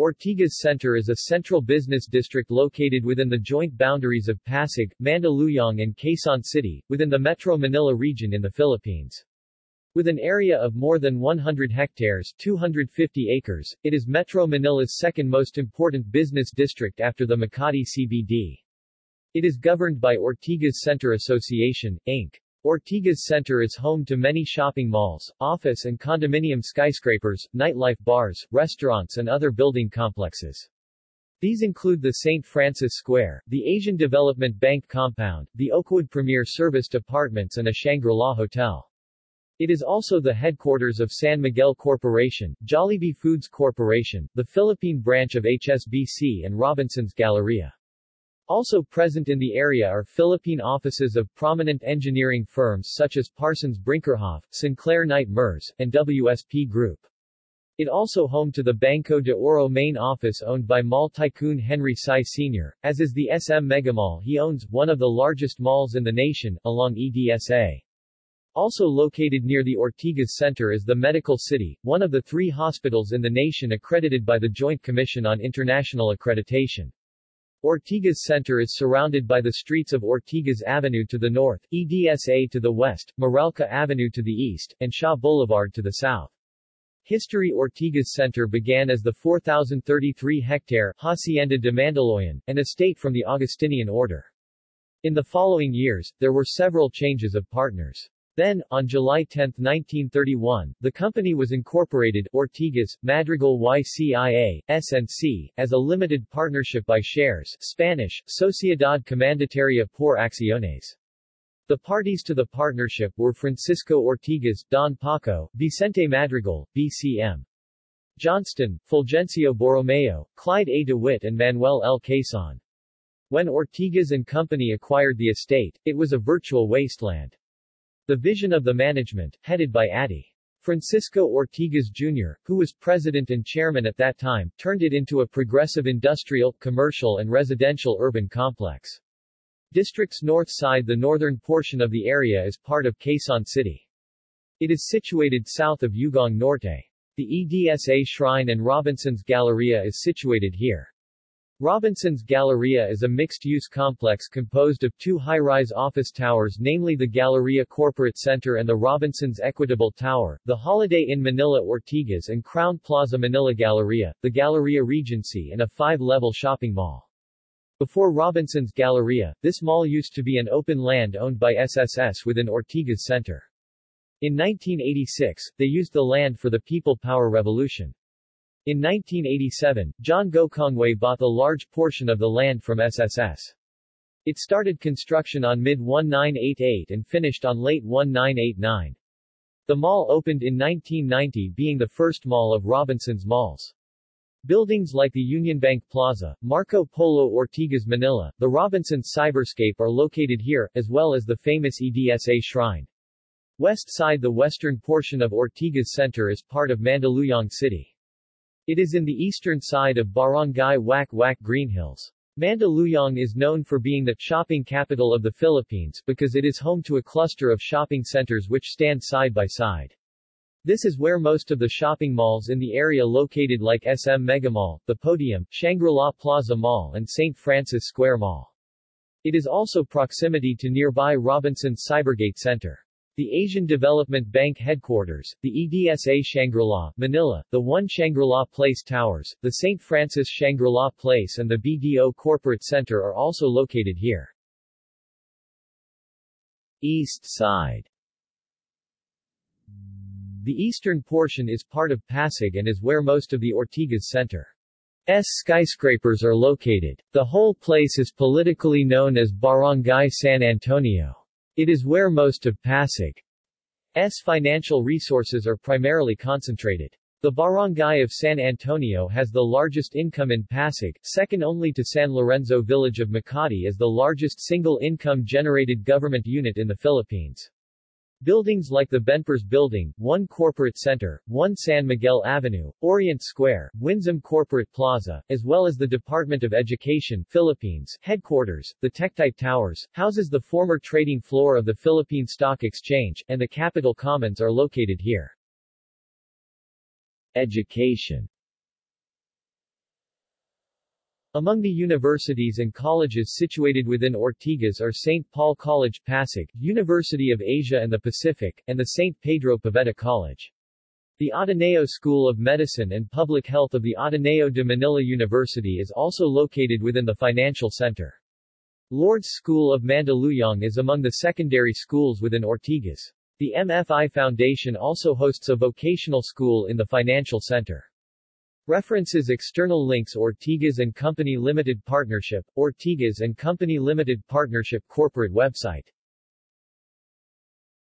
Ortigas Center is a central business district located within the joint boundaries of Pasig, Mandaluyong and Quezon City, within the Metro Manila region in the Philippines. With an area of more than 100 hectares 250 acres, it is Metro Manila's second most important business district after the Makati CBD. It is governed by Ortigas Center Association, Inc. Ortigas Center is home to many shopping malls, office and condominium skyscrapers, nightlife bars, restaurants and other building complexes. These include the St. Francis Square, the Asian Development Bank compound, the Oakwood Premier Serviced Apartments and a Shangri-La Hotel. It is also the headquarters of San Miguel Corporation, Jollibee Foods Corporation, the Philippine branch of HSBC and Robinson's Galleria. Also present in the area are Philippine offices of prominent engineering firms such as Parsons Brinckerhoff, Sinclair Knight Merz, and WSP Group. It also home to the Banco de Oro main office owned by mall tycoon Henry Sy Sr., as is the SM Megamall he owns, one of the largest malls in the nation, along EDSA. Also located near the Ortigas Center is the Medical City, one of the three hospitals in the nation accredited by the Joint Commission on International Accreditation. Ortigas Center is surrounded by the streets of Ortigas Avenue to the north, EDSA to the west, Meralco Avenue to the east, and Shaw Boulevard to the south. History Ortigas Center began as the 4,033-hectare Hacienda de Mandaluyong, an estate from the Augustinian order. In the following years, there were several changes of partners. Then, on July 10, 1931, the company was incorporated, Ortigas, Madrigal YCIA, SNC, as a limited partnership by shares Spanish, Sociedad Comandataria por Acciones. The parties to the partnership were Francisco Ortigas, Don Paco, Vicente Madrigal, BCM. Johnston, Fulgencio Borromeo, Clyde A. DeWitt and Manuel L. Quezon. When Ortigas and Company acquired the estate, it was a virtual wasteland. The vision of the management, headed by Addy. Francisco Ortigas Jr., who was president and chairman at that time, turned it into a progressive industrial, commercial and residential urban complex. District's north side The northern portion of the area is part of Quezon City. It is situated south of Ugong Norte. The EDSA Shrine and Robinson's Galleria is situated here. Robinson's Galleria is a mixed-use complex composed of two high-rise office towers namely the Galleria Corporate Center and the Robinson's Equitable Tower, the Holiday Inn Manila Ortigas and Crowne Plaza Manila Galleria, the Galleria Regency and a five-level shopping mall. Before Robinson's Galleria, this mall used to be an open land owned by SSS within Ortigas Center. In 1986, they used the land for the People Power Revolution. In 1987, John Gokongwei bought a large portion of the land from SSS. It started construction on mid-1988 and finished on late 1989. The mall opened in 1990 being the first mall of Robinson's malls. Buildings like the Union Bank Plaza, Marco Polo Ortigas Manila, the Robinsons Cyberscape are located here, as well as the famous EDSA Shrine. West side The western portion of Ortigas Center is part of Mandaluyong City. It is in the eastern side of Barangay Wack-Wack Greenhills. Mandaluyong is known for being the shopping capital of the Philippines because it is home to a cluster of shopping centers which stand side by side. This is where most of the shopping malls in the area located like SM Megamall, The Podium, Shangri-La Plaza Mall and St. Francis Square Mall. It is also proximity to nearby Robinson's Cybergate Center. The Asian Development Bank headquarters, the EDSA Shangri-La, Manila, the One Shangri-La Place Towers, the St. Francis Shangri-La Place and the BDO Corporate Center are also located here. East Side The eastern portion is part of Pasig and is where most of the Ortigas Center. S skyscrapers are located. The whole place is politically known as Barangay San Antonio. It is where most of Pasig's financial resources are primarily concentrated. The barangay of San Antonio has the largest income in Pasig, second only to San Lorenzo village of Makati as the largest single income generated government unit in the Philippines. Buildings like the Benpres Building, One Corporate Center, One San Miguel Avenue, Orient Square, Winsome Corporate Plaza, as well as the Department of Education Philippines headquarters, the Tektite Towers, houses the former trading floor of the Philippine Stock Exchange, and the Capitol Commons are located here. Education Among the universities and colleges situated within Ortigas are St. Paul College Pasig, University of Asia and the Pacific, and the St. Pedro Poveda College. The Ateneo School of Medicine and Public Health of the Ateneo de Manila University is also located within the financial center. Lourdes School of Mandaluyong is among the secondary schools within Ortigas. The MFI Foundation also hosts a vocational school in the financial center. References External links Ortigas and Company Limited Partnership, Ortigas and Company Limited Partnership Corporate website